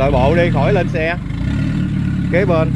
nội bộ đi khỏi lên xe. Kế bên.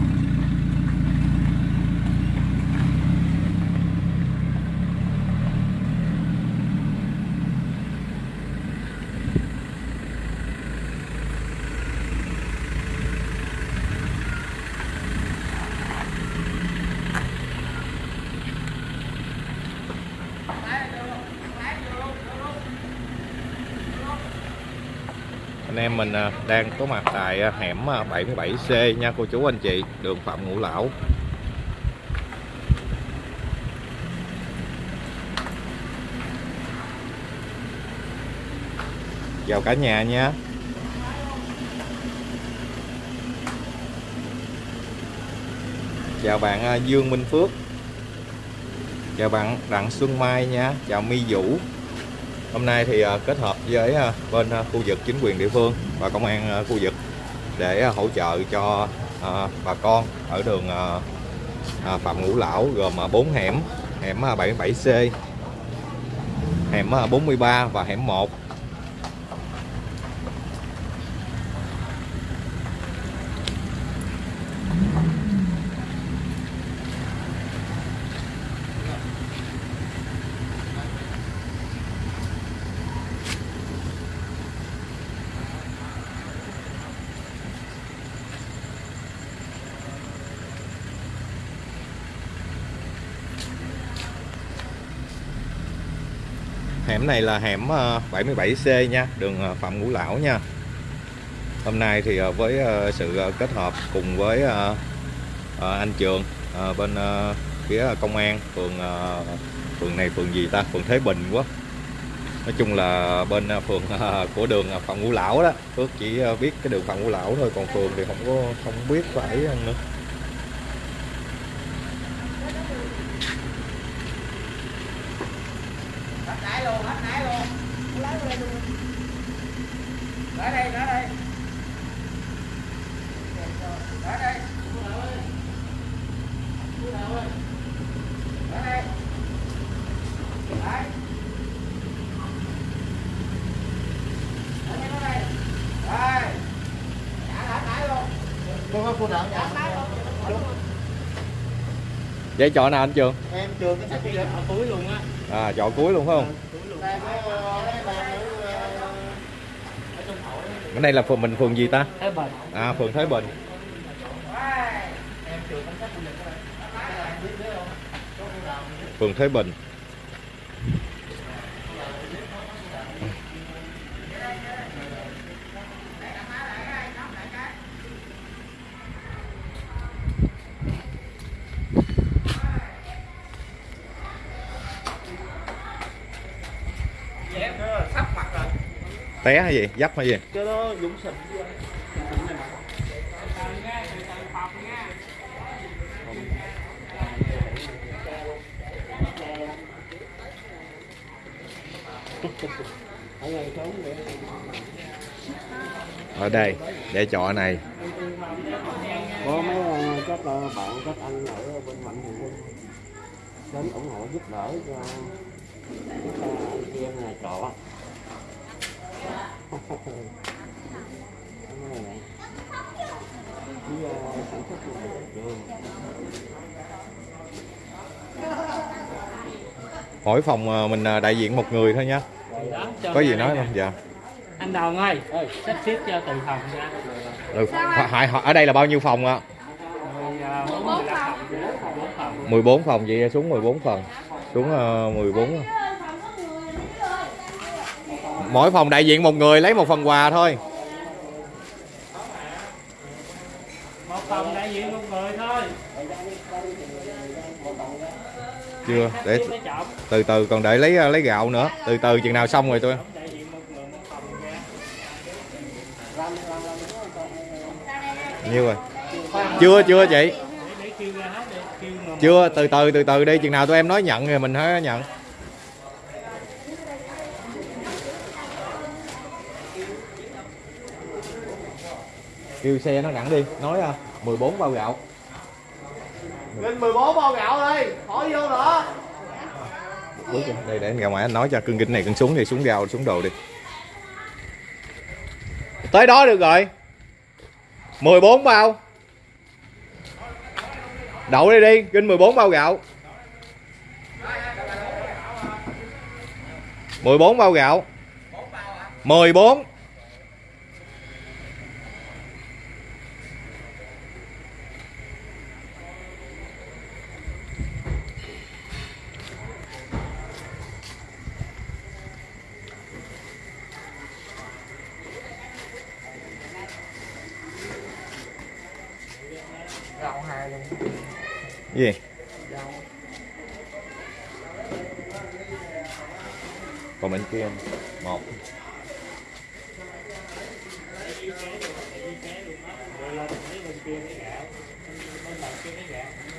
Mình à, đang có mặt tại à, hẻm à, 77C nha cô chú anh chị, đường Phạm Ngũ Lão. Chào cả nhà nha. Chào bạn Dương Minh Phước. Chào bạn Đặng Xuân Mai nha. Chào My Vũ hôm nay thì à, kết hợp với à, bên à, khu vực chính quyền địa phương và công an khu vực để hỗ trợ cho bà con ở đường Phạm Ngũ Lão gồm 4 hẻm. Hẻm 77C hẻm 43 và hẻm 1 hẻm này là hẻm ờ, 77C nha, đường ờ, Phạm Ngũ Lão nha. Hôm nay thì ờ, với sự kết hợp cùng với anh Trường bên phía công an, phường phường này, phường gì ta? Phường Thế Bình quá. Nói chung là bên phường của đường Phạm Ngũ Lão đó. Phước chỉ biết cái đường Phạm Ngũ Lão thôi, còn phường thì không có, không biết phải nữa hết nãy luôn hết nãy luôn lấy lên luôn ở đây ở đây ở đây ở đây đấy ở đây ở đây đây trả hết nãy luôn Cô có cô nào trả nãy luôn vậy chọn nào anh Trường? Em trường cái sách ở túi luôn á. À chọn cuối luôn phải không? Có ờ, cái này là phường mình phường gì ta? Thế bền à phường Thế Bình. Phường Thế Bình té hay gì dấp hay gì? Cái đó dũng sình. Ở đây để chọn này. Có mấy ờ, các ờ, bạn các anh ở bên mạnh thường quân. Đến ủng hộ giúp đỡ cho các ờ, anh chị em nhà trọ mỗi phòng ờ, mình ờ, đại diện một người thôi cho có gì nói không? Dạ. Anh Đồng ơi sắp xếp cho từng phòng ra ừ. hỏi, hỏi, ở đây là bao nhiêu phòng ạ? À, bốn mười lăm phòng bốn phòng 14 phòng vậy xuống 14 phần xuống ờ, 14 mỗi phòng đại diện một người lấy một phần quà thôi. Một phòng đại diện một người thôi. Chưa để từ từ còn để lấy lấy gạo nữa. Từ từ chừng nào xong rồi tôi nhiêu rồi? Chưa chưa chị. Hết chưa từ từ từ từ đi chừng nào tụi em nói nhận thì mình mới nhận kêu xe nó đẳng đi nói à, 14 bao gạo. Lên 14 bao gạo đi, khỏi vô nữa. Đây để anh ra ngoài anh nói cho cưng kinh này cưng xuống thì xuống gạo xuống đồ đi. Tới đó được rồi. 14 bao. Đậu đây đi kinh 14 bao gạo. 14 bao gạo. 14 rau hai luôn gì rau còn bên kia một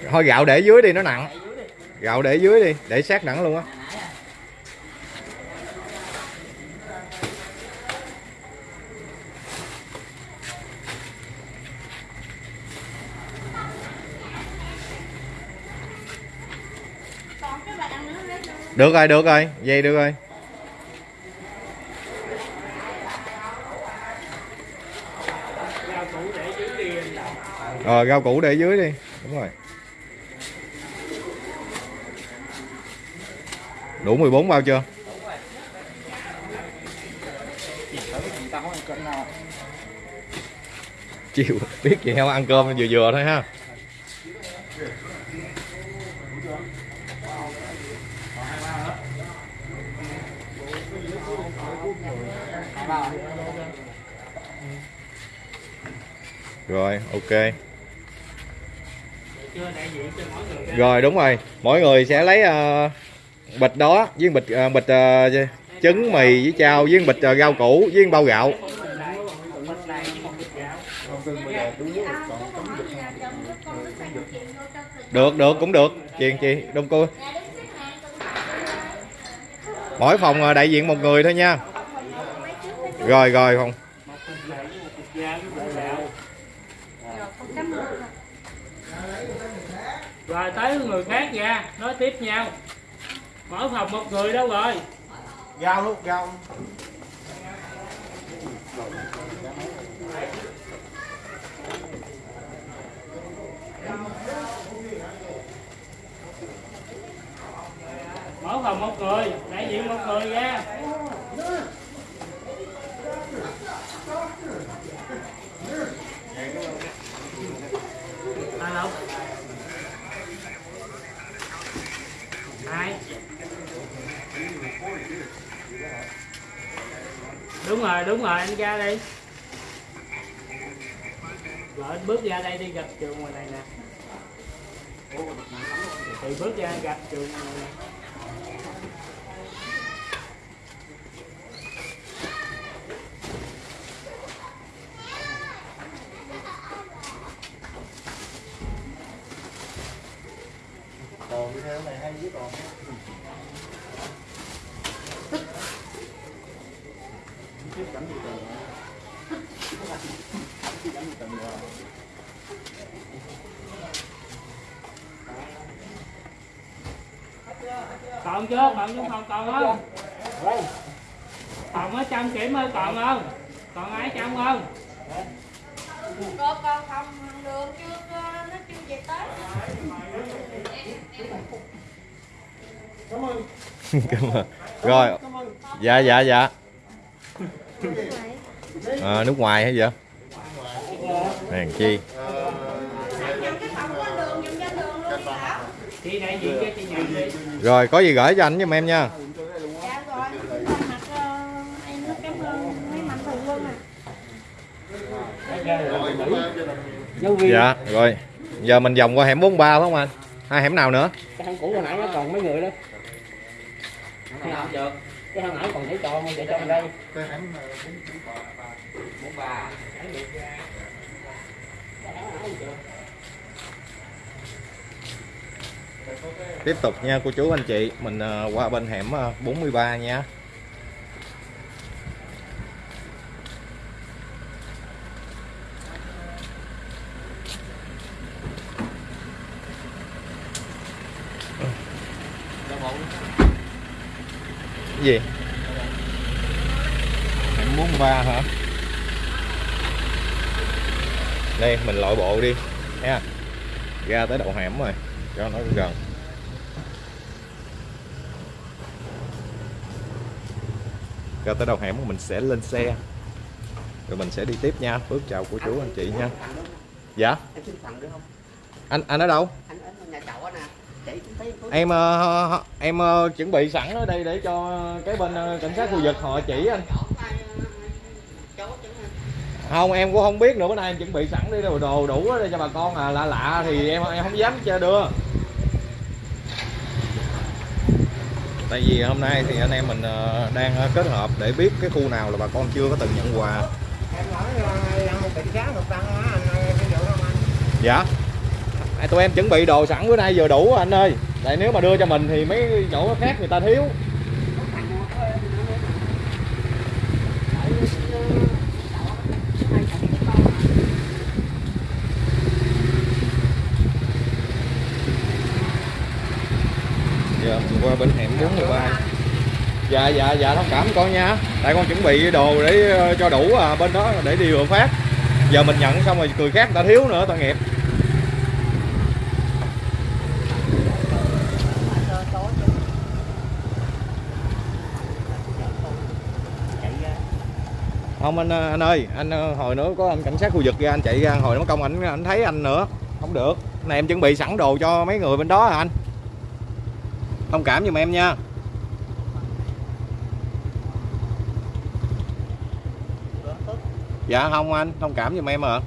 thôi gạo để dưới đi, nó nặng. Gạo để dưới đi, để sát nặng luôn á. Được rồi được rồi. Vậy được rồi. Rồi rau củ để dưới đi. Đúng rồi. Đủ 14 bao chưa? Chịu, biết gì heo ăn cơm vừa vừa thôi ha. Rồi ok. Rồi đúng rồi. Mỗi người sẽ lấy uh, bịch đó với bịch uh, bịch uh, trứng mì với chao với bịch uh, rau củ với bao gạo. Được được cũng được. Chuyện chị đông cô. Mỗi phòng đại diện một người thôi nha. Rồi rồi không rồi tới người khác ra nói tiếp nhau mỗi phòng một người đâu rồi? Rau luôn rau mỗi phòng một người đại diện một người ra alo hai đúng rồi đúng rồi, anh ra đi rồi, anh bước ra đây đi, gặp trường ngoài này nè. Thì bước ra gặp trường ngoài này. Còn như thế này hay với còn chưa còn trong phòng còn không còn ở ơi còn không? Còn ai trong không? Con con không đường chưa nó chưa về tới. Cảm ơn. Rồi. Dạ dạ dạ. À, nước ngoài hay vậy? Hèn chi. Rồi có gì gửi cho anh giùm em nha dạ rồi con mặt ờ, em rất cảm ơn mấy mạnh thường quân à dạ rồi. Giờ mình vòng qua hẻm 43 phải không anh? Hai hẻm nào nữa? Cái hang cũ hồi nãy nó còn mấy người đó. Không làm được. Cái hang nãy còn để cho để cho mình đây. Bốn ba tiếp tục nha cô chú anh chị. Mình ờ, qua bên hẻm ờ, 43 nha gì? Hẻm 43 hả? Đây mình lội bộ đi. Nha ra tới đầu hẻm rồi cho nó gần. Ra tới đầu hẻm mình sẽ lên xe. Rồi mình sẽ đi tiếp nha. Phước chào cô chú anh chị nha. Dạ? Em xin phần được không? anh anh ở đâu? Anh ở nhà trọ nè. Em ờ, em ờ, chuẩn bị sẵn ở đây để cho cái bên ờ, cảnh sát khu vực họ chỉ anh. Không em cũng không biết nữa bữa nay em chuẩn bị sẵn đi đồ đồ đủ để cho bà con. À lạ lạ thì em em không dám cho đưa. Tại vì hôm nay thì anh em mình đang kết hợp để biết cái khu nào là bà con chưa có từng nhận quà. Em nói một tăng á anh. Dạ À, tụi em chuẩn bị đồ sẵn bữa nay vừa đủ anh ơi. Tại nếu mà đưa cho mình thì mấy chỗ khác người ta thiếu. Dạ, qua bên hẻm 43 Dạ, dạ, dạ, thông cảm con nha. Tại con chuẩn bị đồ để ờ, cho đủ à, bên đó để đi vừa phát. Giờ mình nhận xong rồi cười khác người ta thiếu nữa, tội nghiệp. Không anh anh ơi, anh ờ, hồi nữa có anh cảnh sát khu vực ra anh chạy ra hồi nó công ảnh anh thấy anh nữa. Không được. Này em chuẩn bị sẵn đồ cho mấy người bên đó hả anh. Thông cảm giùm em nha. Dạ không anh, thông cảm giùm em à.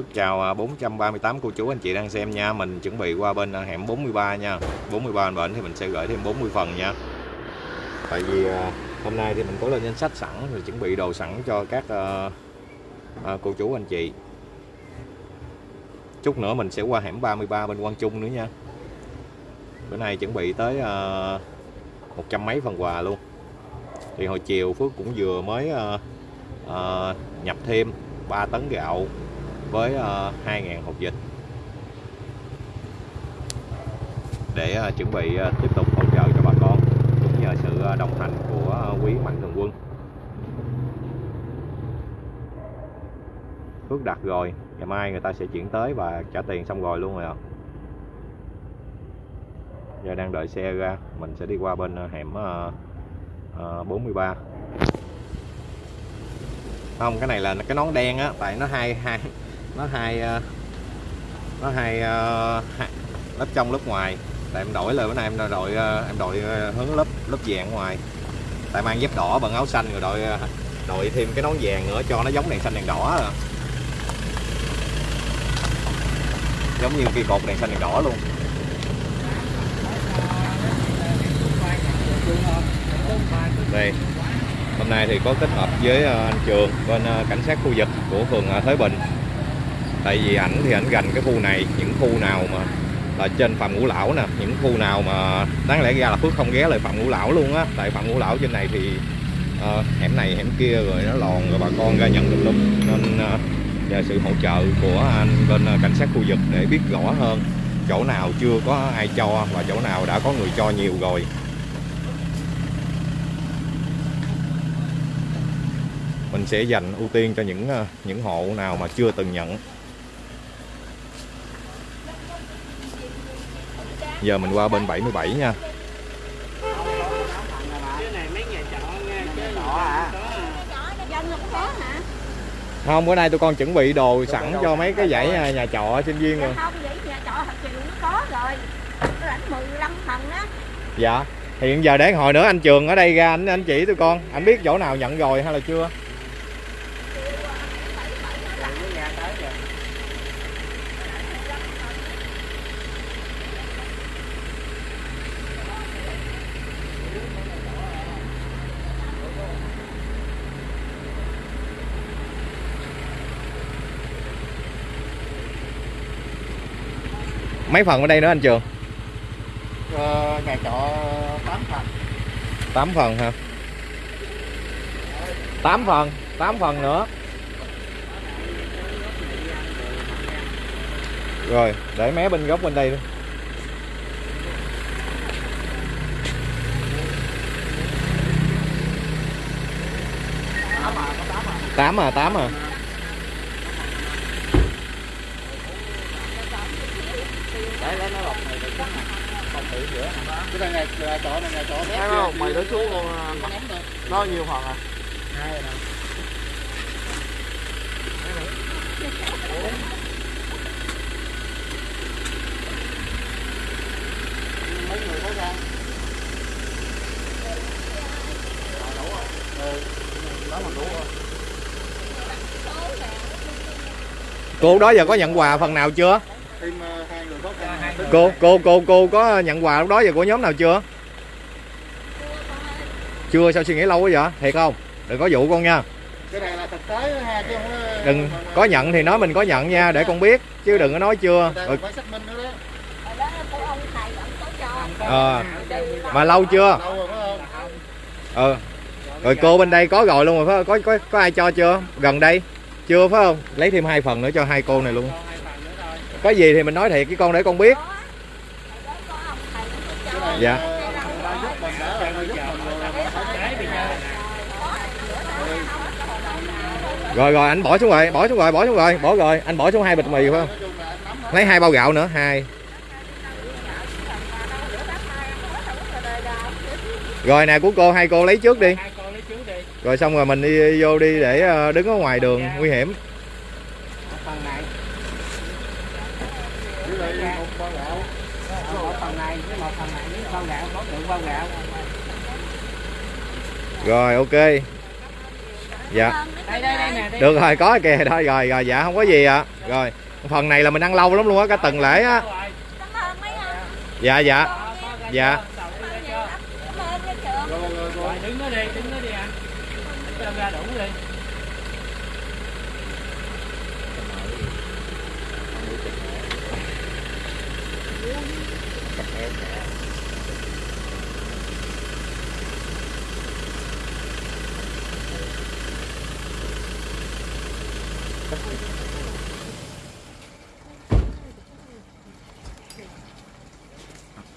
Phước chào à, 438 cô chú anh chị đang xem nha. Mình chuẩn bị qua bên à, hẻm 43 nha. 43 bệnh thì mình sẽ gửi thêm 40 phần nha. Tại vì à, hôm nay thì mình có lên danh sách sẵn, Rồi chuẩn bị đồ sẵn cho các cô chú anh chị. Chút nữa mình sẽ qua hẻm 33 bên Quang Trung nữa nha. Bữa nay chuẩn bị tới một trăm mấy phần quà luôn. Thì hồi chiều Phước cũng vừa mới nhập thêm 3 tấn gạo với ờ, 2.000 hộp dịch. Để ờ, chuẩn bị ờ, tiếp tục hỗ trợ cho bà con, cũng nhờ sự đồng hành của quý mạnh thường quân. Phước đặt rồi, ngày mai người ta sẽ chuyển tới và trả tiền xong rồi luôn rồi à. giờ đang đợi xe ra, mình sẽ đi qua bên hẻm 43 không, cái này là cái nón đen á, tại nó hai hai nó hai ờ, nó hai, ờ, lớp trong lớp ngoài. Tại em đổi lời bữa nay em đội ờ, em đội hướng lớp lớp vàng ngoài. Tại mang dép đỏ bằng áo xanh rồi đội đội thêm cái nón vàng nữa cho nó giống đèn xanh đèn đỏ à. giống như cây cột đèn xanh đèn đỏ luôn. Đây. Hôm nay thì có kết hợp với anh Trường bên cảnh sát khu vực của phường Thới Bình tại vì ảnh thì ảnh gần cái khu này những khu nào mà là trên phạm ngũ lão nè những khu nào mà đáng lẽ ra là phước không ghé lại phạm ngũ lão luôn á. Tại phạm ngũ lão trên này thì uh, hẻm này hẻm kia rồi nó lòn rồi bà con ra nhận được lúc nên uh, nhờ sự hỗ trợ của anh bên uh, cảnh sát khu vực để biết rõ hơn chỗ nào chưa có ai cho và chỗ nào đã có người cho nhiều rồi. Mình sẽ dành ưu tiên cho những những hộ nào mà chưa từng nhận. Giờ mình qua bên 77 nha. Không bữa nay tụi con chuẩn bị đồ sẵn cho mấy cái dãy nhà, nhà trọ sinh viên rồi. Không vậy nhà trọ thật sự nó có rồi. Nó lãnh 15 phần á. Dạ thì hiện giờ để hồi nữa anh trường ở đây ra anh anh chỉ tụi con. Anh biết chỗ nào nhận rồi hay là chưa mấy phần ở đây nữa anh trường? Ờ, nhà trọ 8 phần. 8 phần ha 8 phần 8 phần nữa. Rồi để mé bên góc bên đây luôn tám à tám à đấy lấy nó lọc này để xuống nè không thử giữa nè cái này nhà, nhà trọ này là trọ bé không mày để xuống luôn nó nhiều phần à hai rồi mấy người có ra đủ rồi ừ đó mà đủ rồi cô đó giờ có nhận quà phần nào chưa? Thêm ờ, hai người có ra cô cô cô cô có nhận quà lúc đó giờ của nhóm nào chưa? Chưa sao suy nghĩ lâu quá vậy? Thiệt không? Đừng có dụ con nha. Cái này là thực tế ha chứ không đừng có nhận thì nói mình có nhận nha để con biết chứ đừng có nói chưa. Rồi, mà lâu chưa? Rồi ờ rồi cô bên đây có rồi luôn rồi phải không? có có có ai cho chưa? Gần đây? Chưa phải không? Lấy thêm hai phần nữa cho hai cô này luôn Cho hai phần nữa thôi có gì thì mình nói thiệt với con để con biết. Dạ. rồi rồi anh bỏ xuống rồi bỏ xuống rồi bỏ xuống rồi bỏ rồi. Anh bỏ xuống hai bịch mì phải không? Lấy hai bao gạo nữa hai. Rồi nè của cô hai cô lấy trước đi. Rồi xong rồi mình đi vô đi để ờ, đứng ở ngoài đường nguy hiểm Phần này, dưới đây một bao gạo một phần này với một phần này với bao gạo, có lượng bao gạo. Rồi ok. Dạ. Được rồi có kìa. Đó rồi rồi dạ không có gì ạ. Rồi phần này là mình ăn lâu lắm luôn á cả tuần lễ á. Dạ dạ. Ra Dạ. chưa? Đầu tiên ra chưa? Cảm ơn cái trường. rồi rồi rồi Rồi đứng nó đi, đứng nó đi anh. Cho ra đủ đi.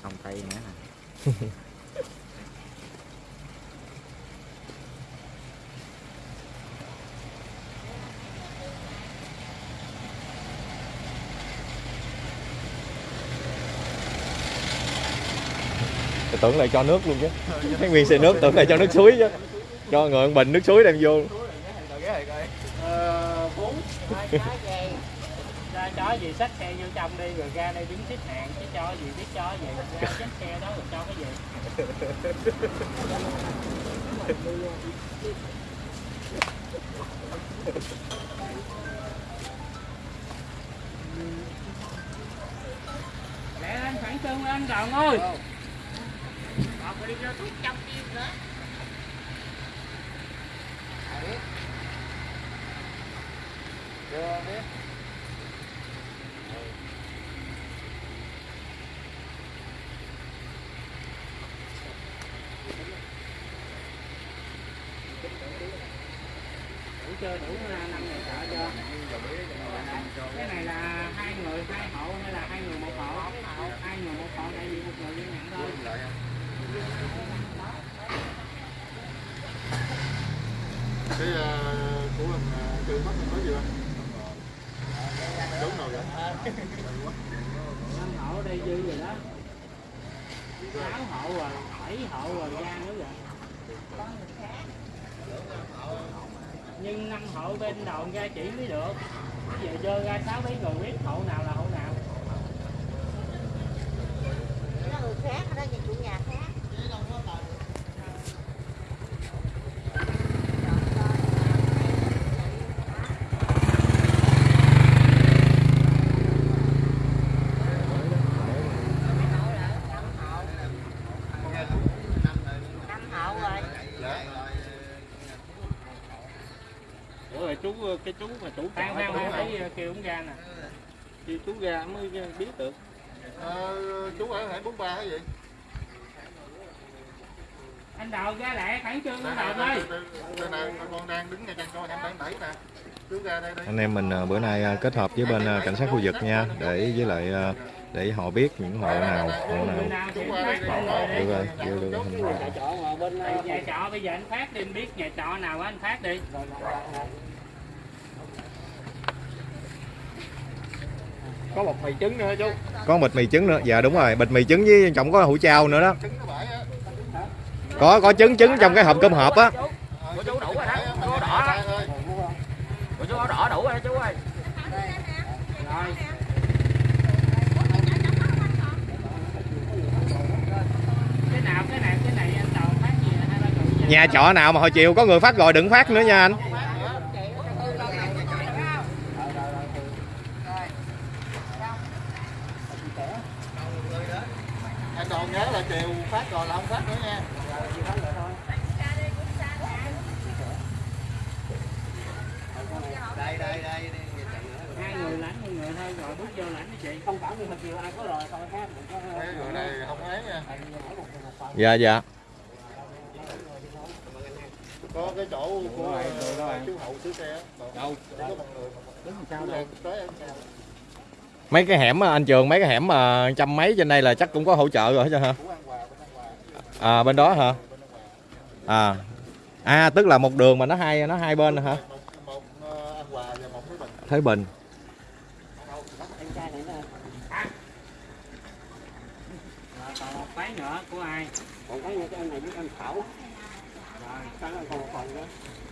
không tay nữa Tôi tưởng lại cho nước luôn chứ. Cái nguyên xe nước tưởng lại cho nước suối chứ. Cho người bình nước suối đem vô. Bốn Chó gì xách xe vô trong đi rồi ra đây đứng xếp hàng chứ cho gì biết cho gì. Ra xách xe đó rồi cho cái gì. Lẹ anh khoảng chân anh Đồng ơi Còn phải đi ra thuốc trong chim nữa. Chưa biết đủ chưa đủ năm người trợ chưa cái này là hai người hai hộ hay là hai người một hộ hai người một hộ tại vì một người đi nhận thôi cái ờ, của mình ờ, trừ mất mình có gì không đúng rồi vậy năm hộ đây dư rồi đó sáu hộ rồi bảy hộ rồi ra nữa rồi nhưng năm hộ bên chỉ mới được. Giờ dơ ra sáu mấy người biết hộ nào là hộ nào Nó người khác, ở đó nhà chủ nhà khác. Năm hậu rồi. Ủa rồi chú cái chú mà chủ khoan khoan thấy ờ, kêu ống ra nè. Thì chú ra mới biết được. Ờ, chú ở hải bốn ba hay gì anh đầu ra lẹ khẩn trương anh đầu ơi. Đây nè, con đang đứng ngay chân con em đang đẩy nè. Đây đây. anh em mình ờ, bữa nay ờ, kết hợp với bên ờ, cảnh sát khu vực nha để với lại ờ, để họ biết những hộ nào hộ nào. Được rồi vô được hình Nhà trọ mà bên ờ, nhà trọ bây giờ anh phát đi biết nhà trọ nào anh phát đi có một mì trứng nữa chú. có bịch mì trứng nữa. Dạ đúng rồi. Bịch mì trứng với trọng có hủ chao nữa đó. Có có trứng trứng trong cái hộp cơm hộp á. Của chú. Đủ rồi đó. Chú có đỏ đó. Của chú có đỏ đủ rồi chú ơi. Rồi. Cái nào cái này cái này anh đầu phát gì hai ba chục gì? nhà trọ nào mà hồi chiều có người phát rồi đừng phát nữa nha Anh còn nhớ là chiều phát rồi là không phát nữa nha. Đây đây đây. hai người lãnh một người thôi rồi bước vô lãnh đi chị Không phải như hồi chiều ai có rồi thôi khác mình có Cái người này không ấy nha. Dạ dạ Có cái chỗ của chú hậu sửa xe. Đâu? Có một người mà đứng sao đây? Tới em sao? mấy cái hẻm anh trường mấy cái hẻm mà trăm mấy trên đây là chắc cũng có hỗ trợ rồi chứ hả à bên đó hả à à tức là một đường mà nó hai nó hai bên hả ờ, cái bình. Thới Bình Em trai này nè. rồi còn một cái nữa của ai Còn cái cái anh này với anh Thảo. rồi Cái còn một phần nữa.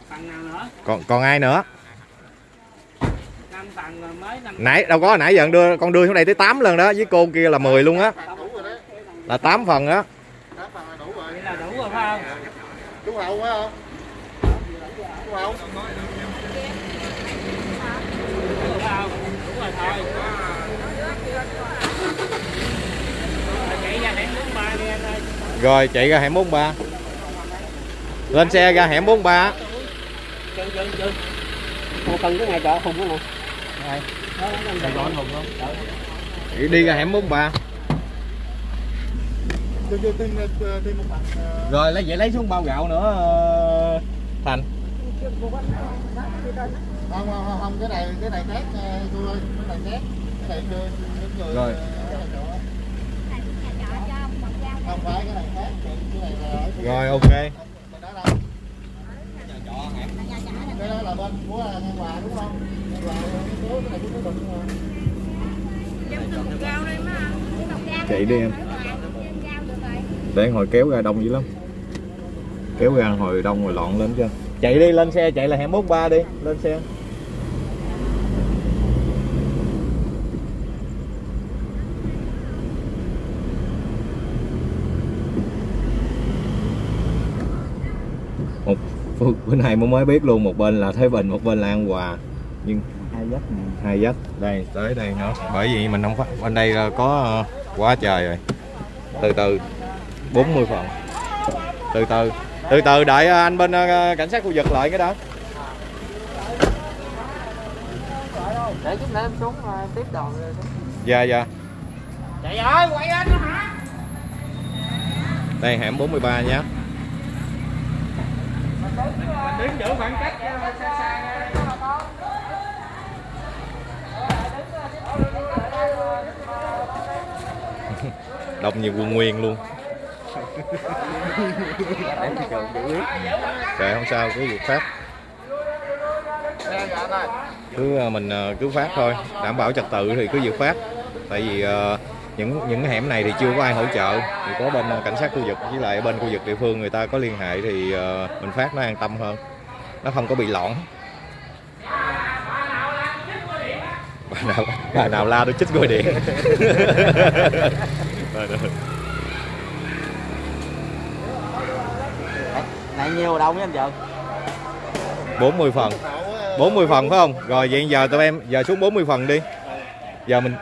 phần nào nữa còn còn ai nữa năm phần rồi mới năm nãy đâu có nãy giờ con đưa con đưa xuống đây tới 8 lần đó với cô kia là 10 luôn á là 8 phần á phần là đủ rồi. vậy là đủ rồi phải không Chú hậu phải không? Chú hậu. đủ rồi phải không đủ rồi thôi rồi chạy ra hẻm bốn ba đi anh ơi rồi chạy ra hẻm 43 lên xe ra hẻm 43 Chân chân chân. Cái nhà trọ Hùng đó nè. Sài Gòn Hùng không? đi đi ra hẻm 43 Chưa chưa tin tin một phần. ờ, rồi lấy vậy lấy xuống bao gạo nữa ờ, thành Không không không cái này cái này khác ờ, cô ơi, cái này khác. Cái này. Rồi. Không phải cái này khác, cái này là ở rồi ok Bên đó đâu? Cái đó là bên của An Hòa đúng không? An Hòa cái này của bình mà. chạy đi em để hồi kéo ra đông dữ lắm kéo ra hồi đông rồi lọn lên chưa? chạy đi lên xe chạy là hẻm 43 đi lên xe một bữa- nay mới mới biết luôn một bên là Thái Bình một bên là An Hòa. Nhưng Hai dắt nè. hai dắt đây tới đây nữa. Bởi vì mình không phát bên đây là có ờ, quá trời rồi. Từ từ 40 phần. Từ từ từ từ đợi ờ, anh bên ờ, cảnh sát khu vực lại cái đó. Để chút nữa em xuống ờ, tiếp đoàn rồi. dạ dạ. Chạy ơi quay lên nữa hả? Đây hẻm 43 nhé đứng giữ khoảng cách ờ, xa xa đông như quân nguyên luôn. Trời không sao cứ việc phát cứ ờ, mình ờ, cứ phát thôi. Đảm bảo trật tự thì cứ việc phát tại vì những những hẻm này thì chưa có ai hỗ trợ. Thì có bên cảnh sát khu vực với lại bên khu vực địa phương người ta có liên hệ thì ờ, mình phát nó an tâm hơn. Nó không có bị lỏng bà nào bà nào la tôi chích gọi điện. Này nhiều đâu nha anh vợ? 40 phần. 40 phần phải không? Rồi vậy giờ tụi em giờ xuống 40 phần đi. Giờ mình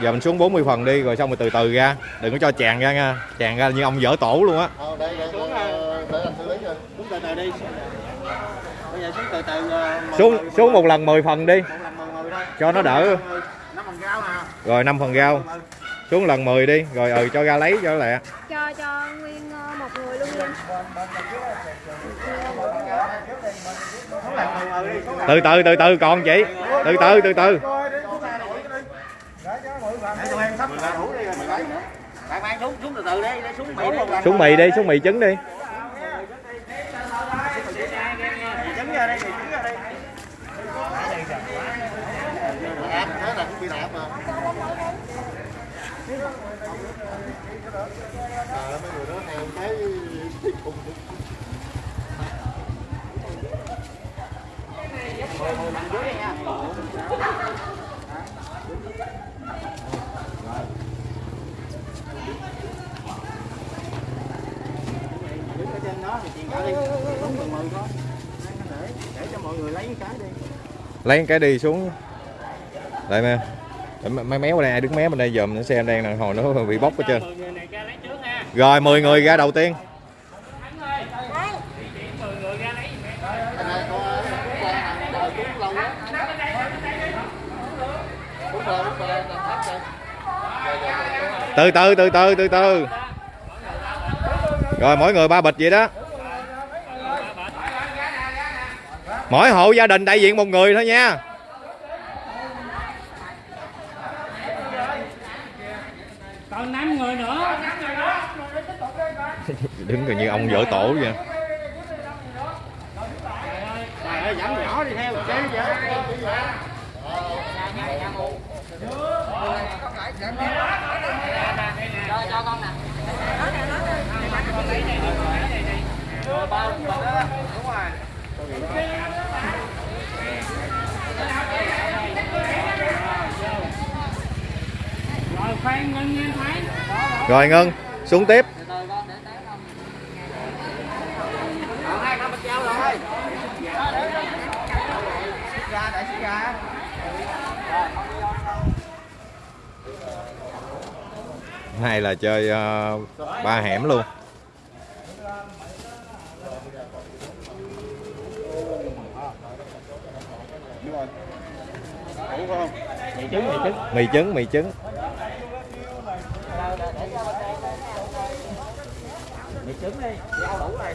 giờ mình xuống 40 phần đi rồi xong rồi từ từ ra. Đừng có cho tràn ra nha. Tràn ra như ông dở tổ luôn á. Ờ, đây đây xuống rồi. Xuống từ từ đi. Bây giờ xuống từ từ ờ, xuống một lần 10 phần đi. Cho nó đỡ. rồi 5 phần rau xuống lần 10 đi. Rồi ừ cho ra lấy cho lẹ. Cho cho nguyên ờ, một người luôn đi. Từ từ từ từ còn chị. Từ từ từ từ bạn mang xuống xuống từ từ đi lấy xuống mì đi. xuống mì đi xuống mì trứng đi. Trứng ra đây trứng ra đây. Thế là cũng bị đạp mà. Trời mấy người đó thèm thấy cùng đứng ở trên đó thì chuyện cả đi đúng để để cho mọi người lấy cái đi lấy cái đi xuống lại nè mấy méo đây, ai đứng méo bên đây dòm xe đang đằng hồi nó bị bóc hết trơn. Rồi 10 người ra đầu tiên. Từ từ từ từ từ từ. Rồi, mỗi người ba bịch vậy đó. Mỗi hộ gia đình đại diện một người thôi nha. Còn 5 người nữa. Đứng gần như ông vỡ tổ vậy trời ơi giảm nhỏ đi theo chế vậy cho con nè rồi ngân thái rồi ngân xuống tiếp. Hai này là chơi uh, ba hẻm luôn. Mì trứng mì trứng. Mì trứng mì trứng mì trứng đi dao đủ rồi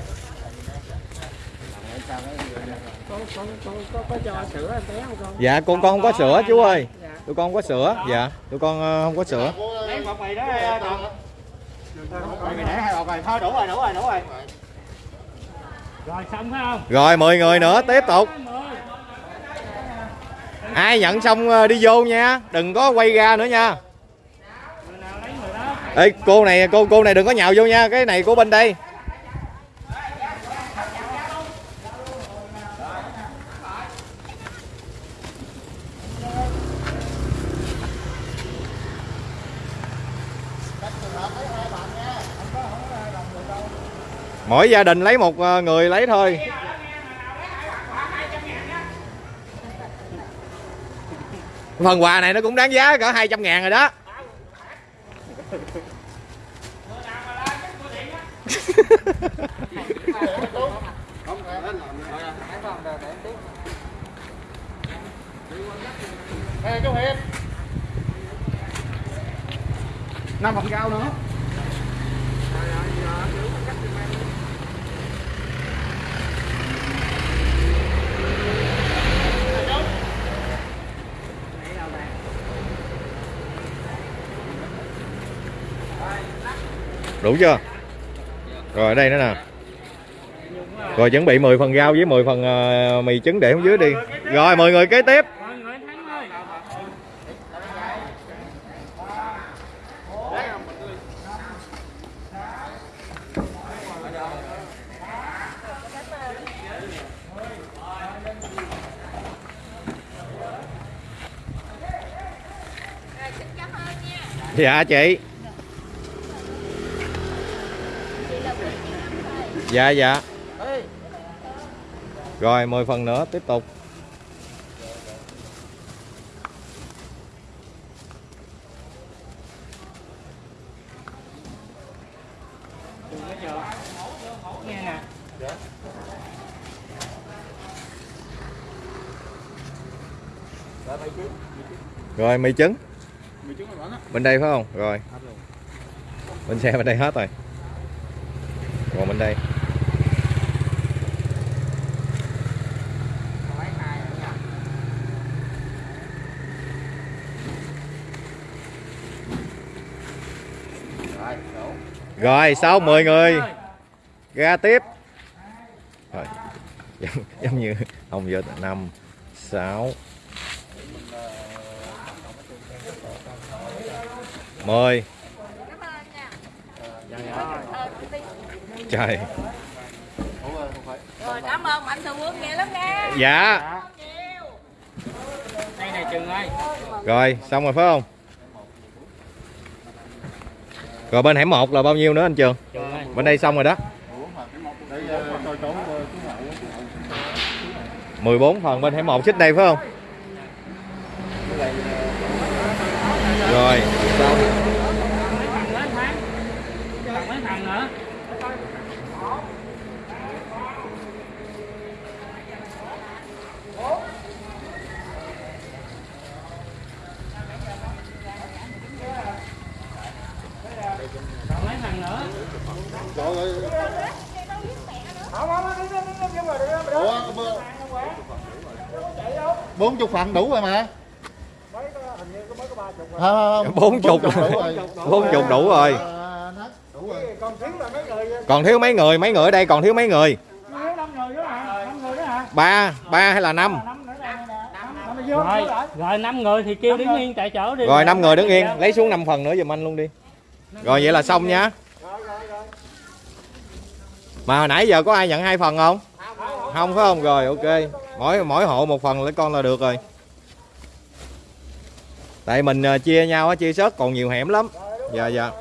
có, có cho sữa em bé không con dạ con con không có sữa chú ơi. Tụi con không có sữa. Dạ tụi con ờ, không có sữa. Lấy mì đó mì để hai bọc rồi thôi đủ rồi đủ rồi đủ rồi rồi xong phải không? Rồi 10 người nữa tiếp tục ai nhận xong ờ, đi vô nha. Đừng có quay ra nữa nha. Ê, cô này cô cô này đừng có nhào vô nha. Cái này của bên đây. Mỗi gia đình lấy một ờ, người lấy thôi. Phần quà này nó cũng đáng giá cỡ 200 ngàn rồi đó. Ê, chú Hiệp. Năm phần cao nữa. Đủ chưa? Rồi ở đây nữa nè. Rồi chuẩn bị 10 phần rau với 10 phần ờ, mì trứng để ở dưới đi. Rồi 10 người kế tiếp. Dạ chị thắng ơi Rồi, xin cảm ơn nha dạ chị chị là quý chị năm thôi dạ dạ. Rồi 10 phần nữa tiếp tục. Rồi mì trứng. Bên đây phải không? Rồi. Bên xe bên đây hết rồi. Còn bên đây Lấy hai nữa nha. rồi đủ rồi sau 10 người. Ra tiếp. Rồi giống, giống như ông giờ năm sáu. Mười. Trời. Rồi cảm ơn mạnh thường quân nhiều lắm nha. dạ. Đây này Trừng ơi. rồi xong rồi phải không rồi bên hẻm một là bao nhiêu nữa anh Trường? Bên đây xong rồi đó. 14 phần bên hẻm một xích đây phải không? Rồi. 40 phần đủ rồi mà. Bốn chục. Bốn chục đủ rồi. Còn thiếu mấy người? Mấy người ở đây còn thiếu mấy người? Ba ba hay là năm? Rồi rồi năm người thì kêu đứng yên tại chỗ đi. Rồi năm người đứng yên. Lấy xuống 5 phần nữa giùm anh luôn đi. Rồi vậy là xong nha. Mà hồi nãy giờ có ai nhận hai phần không? Không phải không? Rồi ok mỗi mỗi hộ một phần lấy con là được rồi. Tại mình à, chia nhau chia sớt còn nhiều hẻm lắm. Dạ dạ.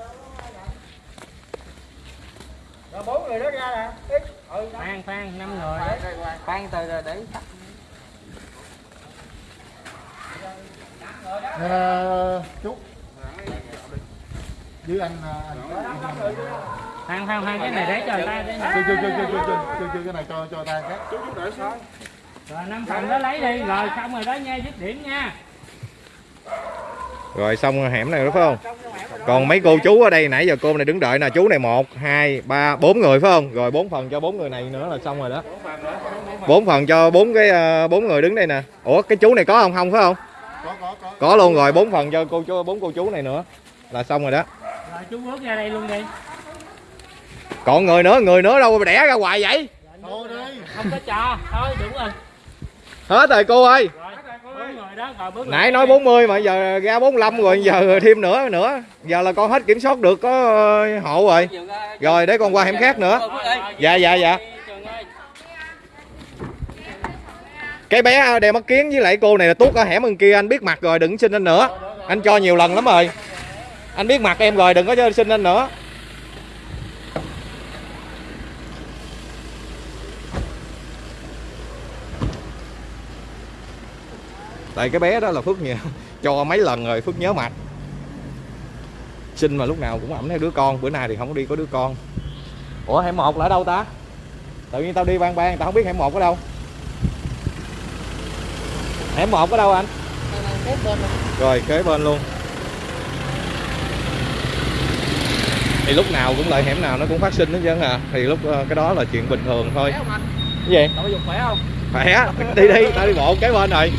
Bốn người đó ra nè. Phan ừ, phan năm. Người phan từ rồi để tắt à, ờ, chút. Dưới anh à, phan phan phan cái này để cho người ta cái này. Cho cho cho cho cái này cho cho ta cái chú chú để sao? Rồi 5 phần đó lấy đi, rồi xong rồi đó nha, dứt điểm nha. rồi xong hẻm này đó phải không? Còn mấy cô chú ở đây nãy giờ cô này đứng đợi nè chú này một hai ba bốn người phải không? Rồi bốn phần cho bốn người này nữa là xong rồi đó. Bốn phần cho bốn cái ờ, bốn người đứng đây nè. Ủa cái chú này có không? Không phải không? Có có có. Có luôn rồi bốn phần cho cô chú bốn cô chú này nữa là xong rồi đó. Rồi chú bước ra đây luôn đi. còn người nữa người nữa đâu mà đẻ ra hoài vậy? Thôi đi Không có cho, thôi đúng rồi hết rồi, cô ơi. Nãy nói 40 mà giờ ra 45 rồi, giờ thêm nữa nữa. Giờ là con hết kiểm soát được, có ờ, hộ rồi. Rồi, để con qua hẻm khác nữa. Dạ dạ dạ. Cái bé đeo mắt kiến với lại cô này là tuốt ở hẻm bên kia, anh biết mặt rồi, đừng xin anh nữa. Anh cho nhiều lần lắm rồi. Anh biết mặt em rồi, đừng có xin anh nữa. Tại cái bé đó là phước nhiều cho mấy lần rồi phước nhớ mặt xin mà lúc nào cũng ẩm theo đứa con bữa nay thì không có đi có đứa con. Ủa hẻm một là ở đâu ta? Tự nhiên tao đi ban ban tao không biết hẻm một ở đâu. Hẻm một ở đâu anh? Rồi kế bên luôn. Thì lúc nào cũng lại hẻm nào nó cũng phát sinh hết trơn à. Thì lúc ờ, cái đó là chuyện bình thường thôi. Cái gì? Dục khỏe không? khỏe. Đi đi tao đi bộ kế bên rồi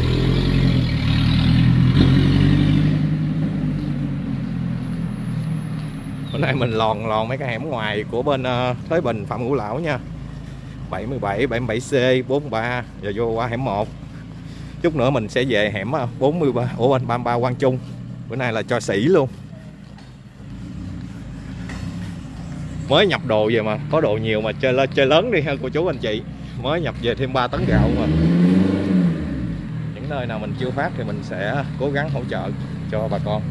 hôm nay mình lòn lòn mấy cái hẻm ngoài của bên ờ, Thới Bình Phạm Ngũ Lão nha. 77 77C 43 giờ vô qua hẻm 1 chút nữa mình sẽ về hẻm ờ, 43 ủa, bên 33 Quang Trung. Bữa nay là cho sĩ luôn. Mới nhập đồ về mà, có đồ nhiều mà chơi chơi lớn đi ha, cô chú anh chị. Mới nhập về thêm 3 tấn gạo mà. Những nơi nào mình chưa phát thì mình sẽ cố gắng hỗ trợ cho bà con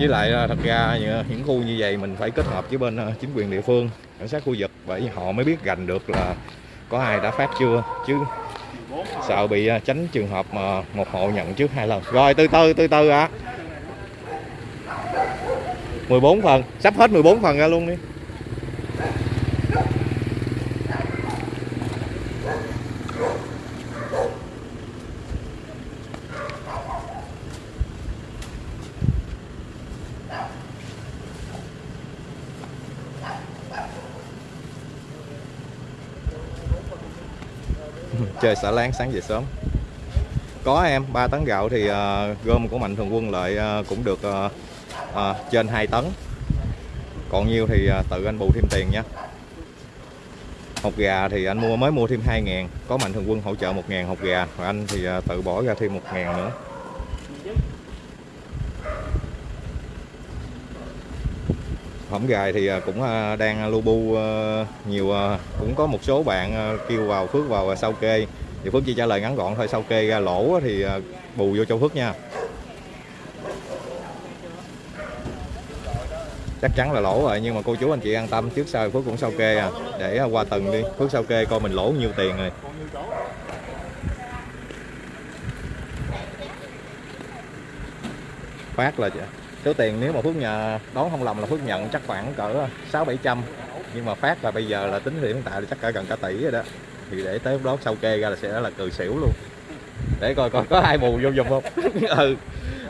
với lại à, thật ra như- à, những khu như vậy mình phải kết hợp với bên à, chính quyền địa phương, cảnh sát khu vực, bởi họ mới biết gành được là có ai đã phát chưa, chứ sợ bị tránh trường hợp mà một hộ nhận trước hai lần. Rồi, từ từ từ từ ạ. 14 phần, sắp hết 14 phần ra luôn đi. Chơi xả láng sáng về sớm. Có em 3 tấn gạo thì uh, gom của mạnh thường quân lại uh, cũng được uh, uh, trên 2 tấn. Còn nhiêu thì uh, tự anh bù thêm tiền nha. Hột gà thì anh mua mới mua thêm 2 ngàn có mạnh thường quân hỗ trợ 1 ngàn hột gà. Và anh thì uh, tự bỏ ra thêm 1 ngàn nữa. Hổm gài thì à, cũng à, đang lu bu à, nhiều cũng có một số bạn kêu vào Phước vào sau kê. Thì Phước chỉ trả lời ngắn gọn thôi sau kê ra lỗ thì bù vô cho Phước nha. Chắc chắn là lỗ rồi, nhưng mà cô chú anh chị an tâm, trước sau Phước cũng sau kê à. Để qua tuần đi. Phước sau kê coi mình lỗ nhiêu tiền rồi. Phát là số tiền nếu mà Phước nhà đón không lầm là Phước nhận chắc khoảng cỡ sáu bảy trăm. Nhưng mà phát là bây giờ là tính hiện tại là chắc cả gần cả tỷ rồi đó. Thì để tới lúc đó sau kê ra là sẽ là cười xỉu luôn. Để coi coi có ai bù vô giùm không? Ừ.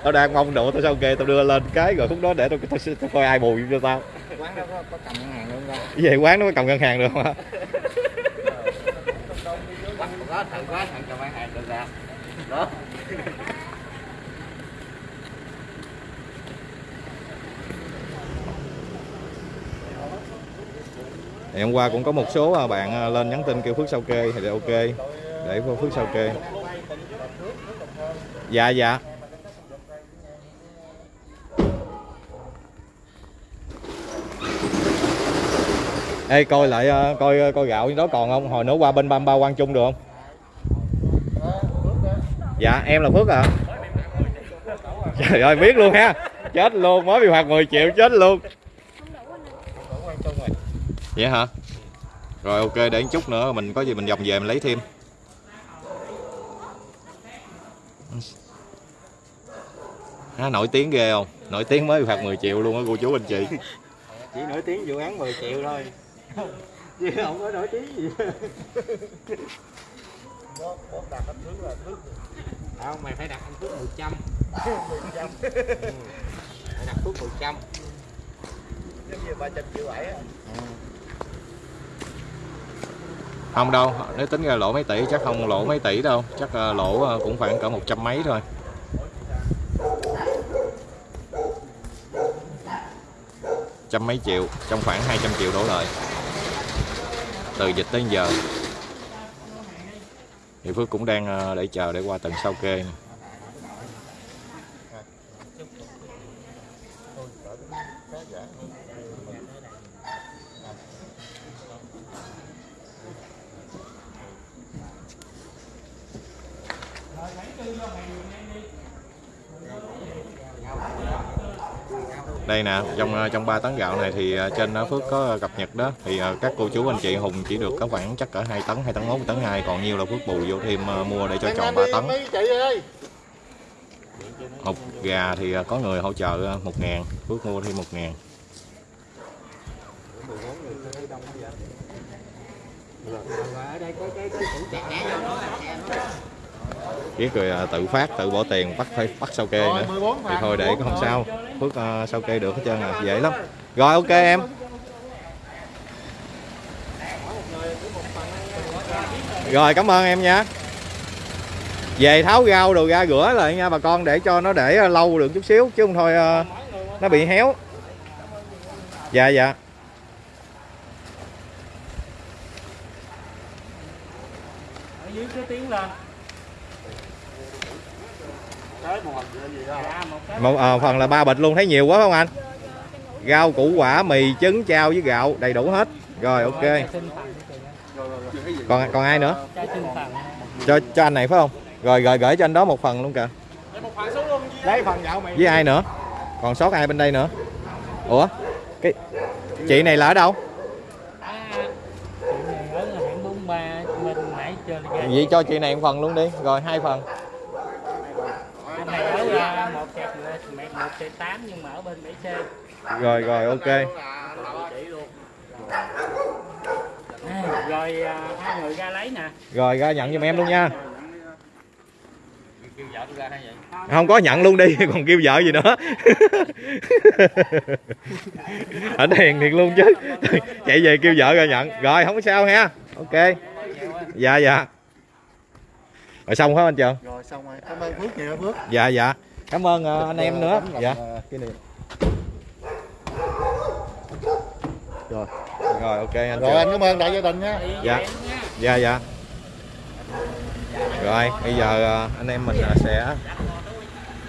Tao đang mong độ tao sau kê tao đưa lên cái rồi lúc đó để tao, tao, tao coi ai bù vô cho tao. Quán đó có, có cầm ngân hàng luôn ra về quán nó có cầm ngân hàng được không hả cầm ngân hàng được ra đó thì hôm qua cũng có một số à, bạn à, lên nhắn tin kêu Phước sau kê, thì ok, để Phước sau kê. Dạ dạ. Ê, coi lại à, coi coi gạo đó còn không? Hồi nữa qua bên Bamba Quang Trung được không? Dạ em là Phước à trời ơi, biết luôn ha. Chết luôn, mới bị phạt 10 triệu, chết luôn vậy hả? Rồi ok để chút nữa mình có gì mình vòng về mình lấy thêm. Há, nổi tiếng ghê không? Nổi tiếng mới bị phạt 10 triệu luôn á cô chú anh chị. Chỉ nổi tiếng vụ án 10 triệu thôi. Chứ không có nổi tiếng gì. Không mày phải đặt anh phước 100 ừ. phải đặt phước 100 không đâu, nếu tính ra lỗ mấy tỷ chắc không lỗ mấy tỷ đâu. Chắc ờ, lỗ ờ, cũng khoảng cỡ một trăm mấy thôi. Trăm mấy triệu, trong khoảng 200 triệu đổ lợi từ dịch tới giờ. Thì Phước cũng đang ờ, để chờ để qua tuần sau kê này. Đây nè trong ờ, trong 3 tấn gạo này thì ờ, trên đó Phước có cập nhật đó. Thì ờ, các cô chú anh chị Hùng chỉ được có khoảng chắc cỡ 2 tấn 2 tấn 1 tấn 2 còn nhiều là Phước bù vô thêm ờ, mua để cho tròn 3 tấn. hộp gà thì ờ, có người hỗ trợ ờ, 1 ngàn. Phước mua thêm 1 ngàn. ở đây có cái cái củ chè vô đó là chè đó Kiết rồi ờ, tự phát tự bỏ tiền bắt phải bắt sau kê nữa. thì thôi để không sao Phước ờ, sau kê được hết trơn à dễ lắm. Rồi ok em. Rồi cảm ơn em nha. Về tháo rau đồ ra rửa lại nha bà con để cho nó để lâu được chút xíu chứ không thôi ờ, nó bị héo. Dạ dạ. Ở dưới cứ tiến lên một dạ ờ, phần là ba bịch luôn. Thấy nhiều quá không anh? Rau củ quả mì trứng chao với gạo. Đầy đủ hết. Rồi ok. Còn còn ai nữa? Cho cho anh này phải không? Rồi rồi gửi cho anh đó một phần luôn kìa. Lấy phần gạo mày. Với ai nữa? Còn sót ai bên đây nữa? Ủa? Cái chị này là ở đâu? À vậy cho chị này một phần luôn đi. Rồi hai phần 1 chạy 8 nhưng mà ở bên 7 xe rồi rồi ok. Rồi à, hai người ra lấy nè. Rồi ra nhận giùm em luôn nha. Không có nhận luôn đi còn kêu vợ gì nữa. Ảnh hiền thiệt luôn chứ. Chạy về kêu vợ ra nhận. Rồi không có sao ha. Ok. Dạ dạ. Rồi xong hết anh chưa? Rồi xong rồi. Cảm ơn phước nhiều phước. Dạ dạ cảm ơn ờ, anh em nữa. Dạ. ờ, kỷ niệm. Rồi. Rồi ok anh rồi trường anh cảm ơn đại gia đình nha. Dạ. Dạ dạ. Rồi bây giờ ờ, anh em mình sẽ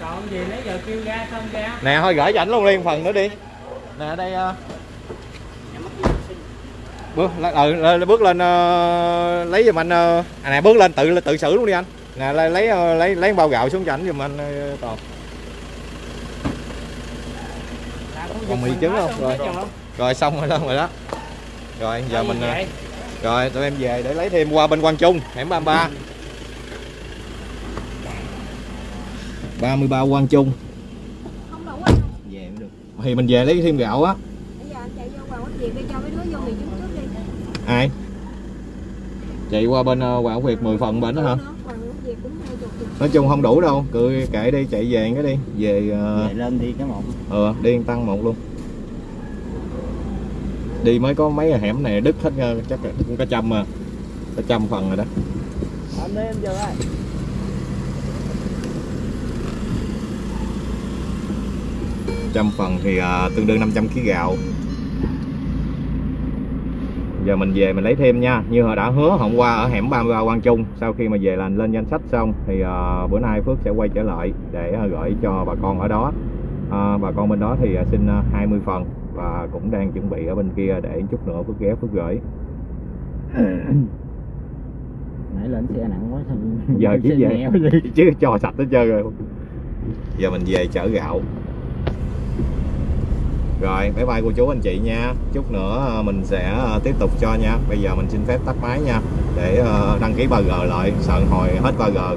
còn gì nãy giờ kêu ra xong ra nè thôi gửi cho ảnh luôn liền phần nữa đi. Nè đây ờ, bước lên- ừ, lên- bước lên ờ, lấy giùm anh ờ, à nè bước lên tự tự xử luôn đi anh. Nè lấy lấy lấy lấy bao gạo xuống cho ảnh giùm anh toàn Là con Còn mì trứng không? xong Rồi. rồi. Xong rồi đó rồi đó. Rồi giờ mình ờ, vậy? rồi tụi em về để lấy thêm qua bên Quang Trung hẻm 33 33 Quang Trung. Không đủ anh về được. Thì mình về lấy thêm gạo á. Ai? Chạy qua bên uh, Quảng Việt 10 phần bên đó hả nói chung không đủ đâu cứ kệ đi chạy về cái đi về Vậy lên đi cái một ờ đi tăng một luôn. Đi mới có mấy hẻm này đứt hết ờ, chắc là cũng cả trăm mà cả trăm phần rồi đó. Anh đi em giờ ơi trăm phần thì à, tương đương 500 kg gạo giờ mình về mình lấy thêm nha. Như họ đã hứa hôm qua ở hẻm 33 Quang Trung sau khi mà về là lên danh sách xong thì à, bữa nay Phước sẽ quay trở lại để à, gửi cho bà con ở đó. À, bà con bên đó thì à, xin à, 20 phần và cũng đang chuẩn bị ở bên kia để chút nữa Phước ghé Phước gửi. Nãy lên xe nặng quá giờ chỉ Xe về chứ cho sạch hết trơn rồi. Giờ mình về chở gạo rồi bye bye cô chú anh chị nha. Chút nữa à, mình sẽ à, tiếp tục cho nha. Bây giờ mình xin phép tắt máy nha, để à, đăng ký 3G lại. Sợ hồi hết 3G